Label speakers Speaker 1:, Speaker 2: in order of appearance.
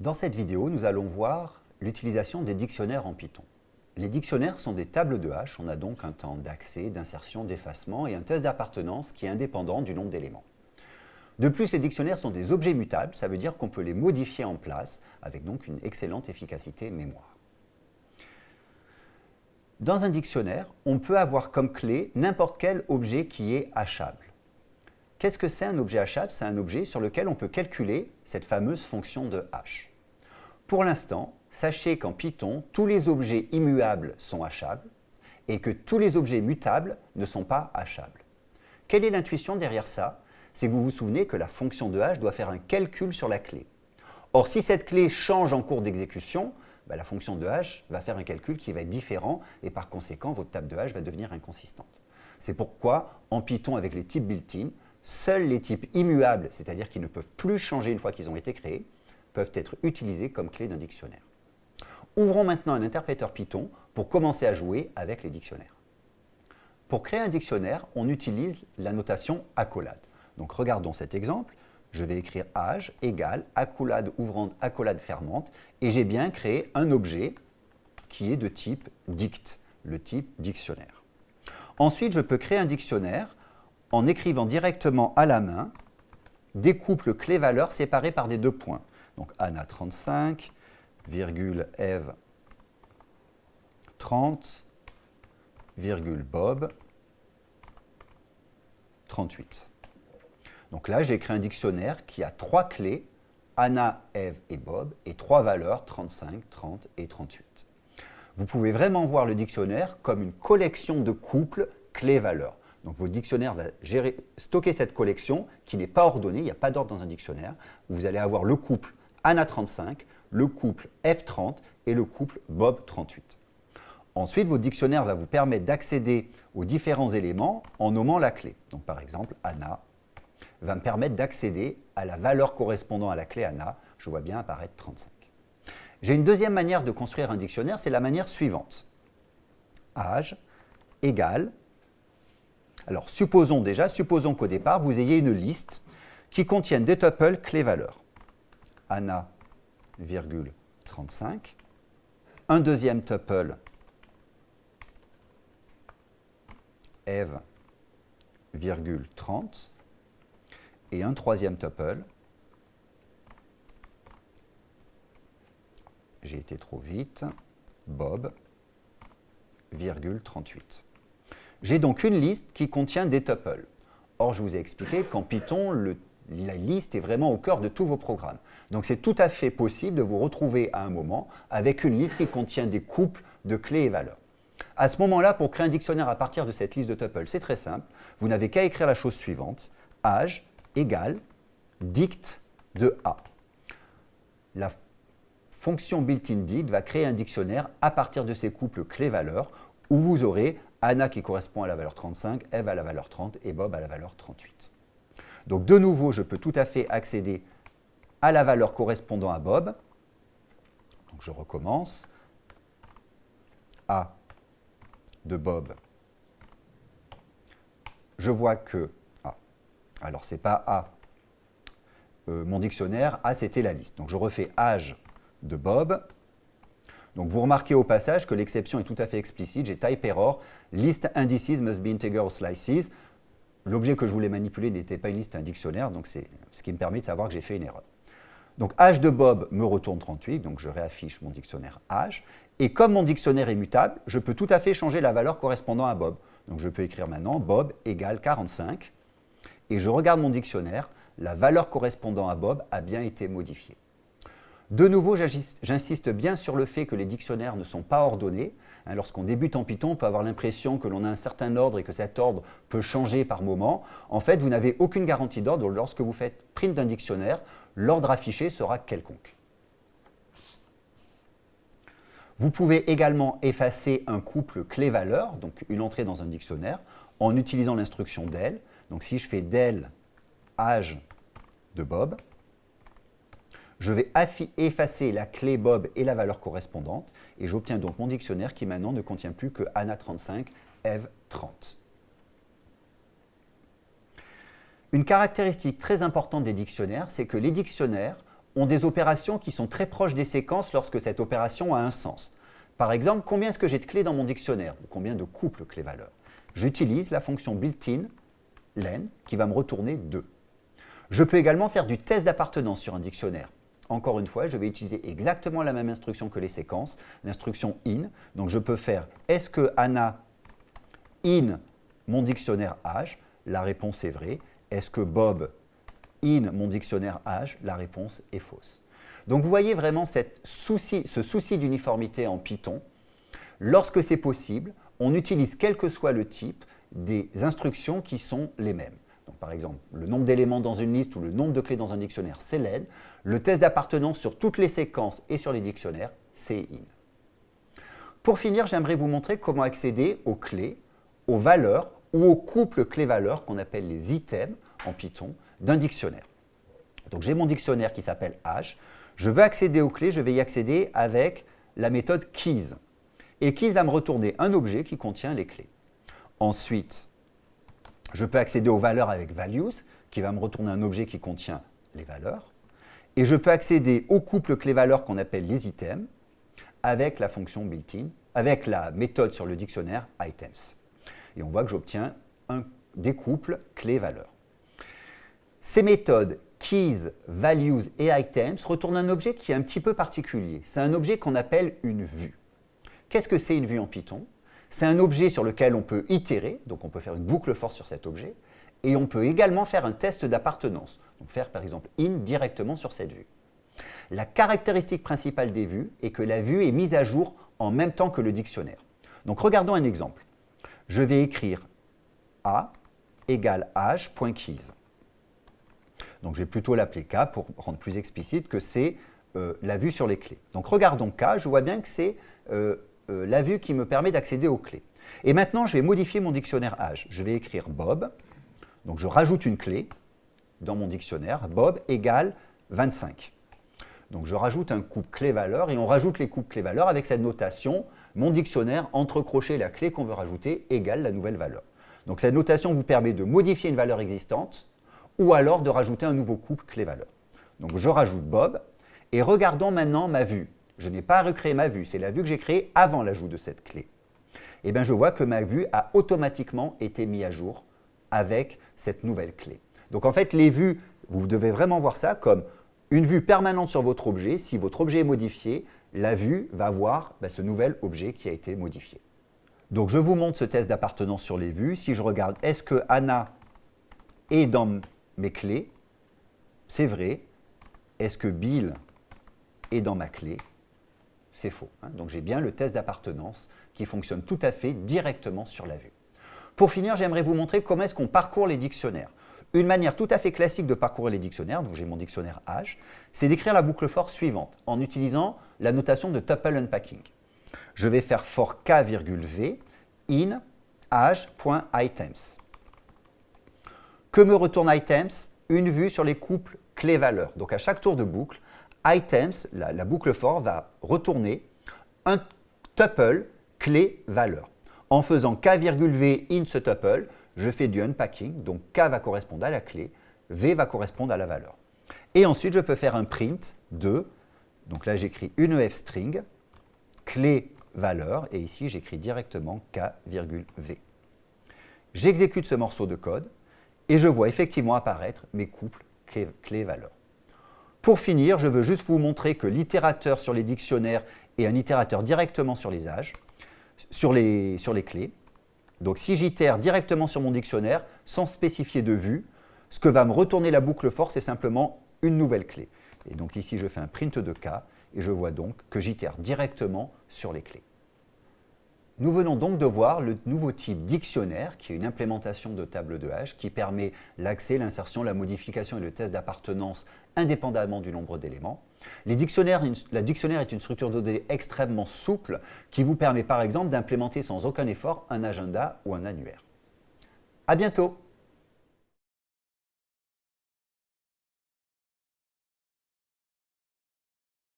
Speaker 1: Dans cette vidéo, nous allons voir l'utilisation des dictionnaires en Python. Les dictionnaires sont des tables de hash, on a donc un temps d'accès, d'insertion, d'effacement et un test d'appartenance qui est indépendant du nombre d'éléments. De plus, les dictionnaires sont des objets mutables, ça veut dire qu'on peut les modifier en place, avec donc une excellente efficacité mémoire. Dans un dictionnaire, on peut avoir comme clé n'importe quel objet qui est hachable. Qu'est-ce que c'est un objet hachable C'est un objet sur lequel on peut calculer cette fameuse fonction de hash. Pour l'instant, sachez qu'en Python, tous les objets immuables sont hachables et que tous les objets mutables ne sont pas hachables. Quelle est l'intuition derrière ça? C'est que vous vous souvenez que la fonction de hash doit faire un calcul sur la clé. Or, si cette clé change en cours d'exécution, bah, la fonction de hash va faire un calcul qui va être différent et par conséquent, votre table de hash va devenir inconsistante. C'est pourquoi, en Python, avec les types built-in, Seuls les types immuables, c'est-à-dire qui ne peuvent plus changer une fois qu'ils ont été créés, peuvent être utilisés comme clé d'un dictionnaire. Ouvrons maintenant un interpréteur Python pour commencer à jouer avec les dictionnaires. Pour créer un dictionnaire, on utilise la notation accolade. Donc regardons cet exemple. Je vais écrire âge égale accolade ouvrante accolade fermante et j'ai bien créé un objet qui est de type dict, le type dictionnaire. Ensuite, je peux créer un dictionnaire en écrivant directement à la main des couples clés-valeurs séparés par des deux points. Donc Anna 35, virgule Eve 30, virgule Bob 38. Donc là, j'ai écrit un dictionnaire qui a trois clés, Anna, Eve et Bob, et trois valeurs, 35, 30 et 38. Vous pouvez vraiment voir le dictionnaire comme une collection de couples clés-valeurs. Donc votre dictionnaire va gérer, stocker cette collection qui n'est pas ordonnée, il n'y a pas d'ordre dans un dictionnaire. Vous allez avoir le couple ANA35, le couple F30 et le couple Bob38. Ensuite, votre dictionnaire va vous permettre d'accéder aux différents éléments en nommant la clé. Donc par exemple, ANA va me permettre d'accéder à la valeur correspondant à la clé ANA. Je vois bien apparaître 35. J'ai une deuxième manière de construire un dictionnaire, c'est la manière suivante. Âge égale alors, supposons déjà, supposons qu'au départ, vous ayez une liste qui contienne des tuples clés-valeurs. Anna, virgule 35, un deuxième tuple Eve, virgule 30, et un troisième tuple, j'ai été trop vite, Bob, virgule 38. J'ai donc une liste qui contient des tuples. Or, je vous ai expliqué qu'en Python, la liste est vraiment au cœur de tous vos programmes. Donc, c'est tout à fait possible de vous retrouver à un moment avec une liste qui contient des couples de clés et valeurs. À ce moment-là, pour créer un dictionnaire à partir de cette liste de tuples, c'est très simple. Vous n'avez qu'à écrire la chose suivante. âge égale dict de A. La fonction built-in dict va créer un dictionnaire à partir de ces couples clés-valeurs où vous aurez Anna qui correspond à la valeur 35, Eve à la valeur 30 et Bob à la valeur 38. Donc de nouveau, je peux tout à fait accéder à la valeur correspondant à Bob. Donc je recommence. A de Bob. Je vois que A. Alors ce n'est pas A. Euh, mon dictionnaire, A c'était la liste. Donc je refais âge de Bob donc vous remarquez au passage que l'exception est tout à fait explicite. J'ai type error, list indices must be integer slices. L'objet que je voulais manipuler n'était pas une liste, un dictionnaire, donc c'est ce qui me permet de savoir que j'ai fait une erreur. Donc âge de Bob me retourne 38, donc je réaffiche mon dictionnaire âge. Et comme mon dictionnaire est mutable, je peux tout à fait changer la valeur correspondant à Bob. Donc je peux écrire maintenant Bob égale 45. Et je regarde mon dictionnaire, la valeur correspondant à Bob a bien été modifiée. De nouveau, j'insiste bien sur le fait que les dictionnaires ne sont pas ordonnés. Hein, lorsqu'on débute en Python, on peut avoir l'impression que l'on a un certain ordre et que cet ordre peut changer par moment. En fait, vous n'avez aucune garantie d'ordre. Lorsque vous faites print d'un dictionnaire, l'ordre affiché sera quelconque. Vous pouvez également effacer un couple clé-valeur, donc une entrée dans un dictionnaire, en utilisant l'instruction del. Donc si je fais del âge de Bob, je vais effacer la clé Bob et la valeur correspondante et j'obtiens donc mon dictionnaire qui maintenant ne contient plus que Anna 35, Eve 30. Une caractéristique très importante des dictionnaires, c'est que les dictionnaires ont des opérations qui sont très proches des séquences lorsque cette opération a un sens. Par exemple, combien est-ce que j'ai de clés dans mon dictionnaire ou Combien de couples clés-valeurs? J'utilise la fonction built-in len qui va me retourner 2. Je peux également faire du test d'appartenance sur un dictionnaire. Encore une fois, je vais utiliser exactement la même instruction que les séquences, l'instruction in. Donc je peux faire est-ce que Anna in mon dictionnaire âge? La réponse est vraie. Est-ce que Bob in mon dictionnaire âge? La réponse est fausse. Donc vous voyez vraiment ce souci d'uniformité en Python. Lorsque c'est possible, on utilise quel que soit le type des instructions qui sont les mêmes. Par exemple, le nombre d'éléments dans une liste ou le nombre de clés dans un dictionnaire, c'est len. Le test d'appartenance sur toutes les séquences et sur les dictionnaires, c'est in. Pour finir, j'aimerais vous montrer comment accéder aux clés, aux valeurs ou aux couples clés-valeurs qu'on appelle les items en Python d'un dictionnaire. Donc j'ai mon dictionnaire qui s'appelle H. Je veux accéder aux clés, je vais y accéder avec la méthode keys. Et keys va me retourner un objet qui contient les clés. Ensuite, je peux accéder aux valeurs avec values, qui va me retourner un objet qui contient les valeurs. Et je peux accéder au couple clés-valeurs qu'on appelle les items, avec la fonction built-in, avec la méthode sur le dictionnaire items. Et on voit que j'obtiens des couples clés-valeurs. Ces méthodes keys, values et items retournent un objet qui est un petit peu particulier. C'est un objet qu'on appelle une vue. Qu'est-ce que c'est une vue en Python? C'est un objet sur lequel on peut itérer, donc on peut faire une boucle force sur cet objet, et on peut également faire un test d'appartenance, donc faire par exemple in directement sur cette vue. La caractéristique principale des vues est que la vue est mise à jour en même temps que le dictionnaire. Donc regardons un exemple. Je vais écrire a égale h.keys. Donc je vais plutôt l'appeler K pour rendre plus explicite que c'est euh, la vue sur les clés. Donc regardons K, je vois bien que c'est euh, euh, la vue qui me permet d'accéder aux clés. Et maintenant, je vais modifier mon dictionnaire âge. Je vais écrire Bob, donc je rajoute une clé dans mon dictionnaire, Bob égale 25. Donc je rajoute un couple clé-valeur et on rajoute les couples clé-valeur avec cette notation, mon dictionnaire entre crochets la clé qu'on veut rajouter égale la nouvelle valeur. Donc cette notation vous permet de modifier une valeur existante ou alors de rajouter un nouveau couple clé-valeur. Donc je rajoute Bob, et regardons maintenant ma vue. Je n'ai pas recréé ma vue, c'est la vue que j'ai créée avant l'ajout de cette clé. Et eh bien je vois que ma vue a automatiquement été mise à jour avec cette nouvelle clé. Donc en fait, les vues, vous devez vraiment voir ça comme une vue permanente sur votre objet. Si votre objet est modifié, la vue va voir ben, ce nouvel objet qui a été modifié. Donc je vous montre ce test d'appartenance sur les vues. Si je regarde, est-ce que Anna est dans mes clés, c'est vrai. Est-ce que Bill est dans ma clé? C'est faux. Hein. Donc j'ai bien le test d'appartenance qui fonctionne tout à fait directement sur la vue. Pour finir, j'aimerais vous montrer comment est-ce qu'on parcourt les dictionnaires. Une manière tout à fait classique de parcourir les dictionnaires, donc j'ai mon dictionnaire H, c'est d'écrire la boucle for suivante en utilisant la notation de tuple unpacking. Je vais faire for k, v in h.items. Que me retourne items? Une vue sur les couples clés-valeurs. Donc à chaque tour de boucle, items, la, boucle for, va retourner un tuple clé-valeur. En faisant k, v in ce tuple, je fais du unpacking, donc k va correspondre à la clé, v va correspondre à la valeur. Et ensuite, je peux faire un print de, donc là j'écris une ef string, clé valeur, et ici j'écris directement k, v. J'exécute ce morceau de code, et je vois effectivement apparaître mes couples clés-valeurs. Pour finir, je veux juste vous montrer que l'itérateur sur les dictionnaires est un itérateur directement sur les âges, sur les, clés. Donc si j'itère directement sur mon dictionnaire, sans spécifier de vue, ce que va me retourner la boucle for, c'est simplement une nouvelle clé. Et donc ici, je fais un print de k, et je vois donc que j'itère directement sur les clés. Nous venons donc de voir le nouveau type dictionnaire, qui est une implémentation de table de hash, qui permet l'accès, l'insertion, la modification et le test d'appartenance indépendamment du nombre d'éléments. la dictionnaire est une structure de données extrêmement souple qui vous permet par exemple d'implémenter sans aucun effort un agenda ou un annuaire. À bientôt